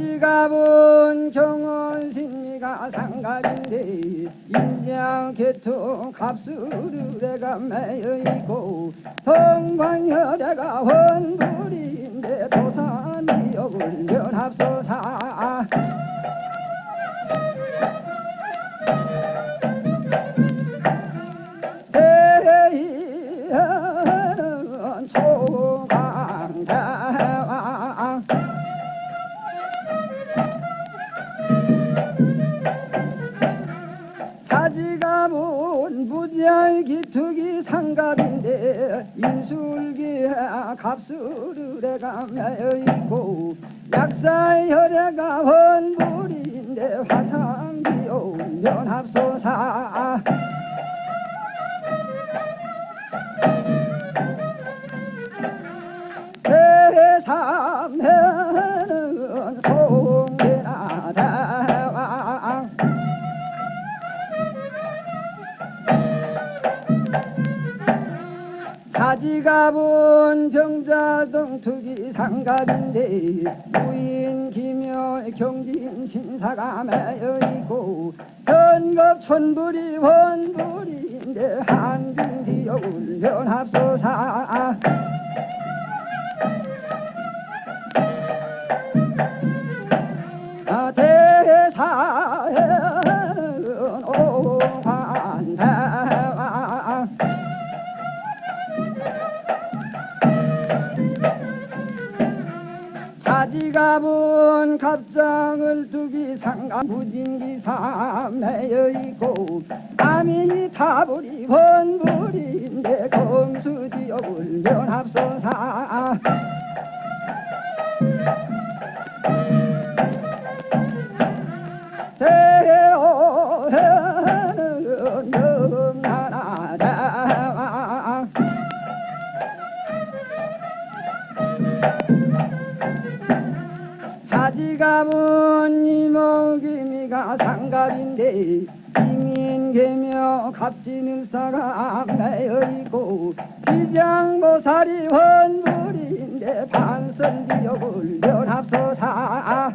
아버지가 본 정원심리가 상가인데 인양계통 갑수르래가 매여 있고 동방혈래가 원불인데 도산이 억을 면합소사 가문 무지할 기특이 상갑인데 인술기 갑수르래가 매여있고 약사혈애가 원불인데 화상기온 연합소사 사지가본 병자동 투기 상갑인데 무인 기묘 경진 신사가 매여 있고 전급 천불이 원불인데 한중지여 울변합소사. 아, 대사 자지가본 갑장을 두기 상가 무진기사 매여있고 아미 타불이 원불인데 검수지여 울면합소사. 대오해는 영하나 대 갑은 이목이미가 장갑인데 이민계며 갑진을사가 매어있고 지장보살이 헌불인데 반선지역을 연합소사.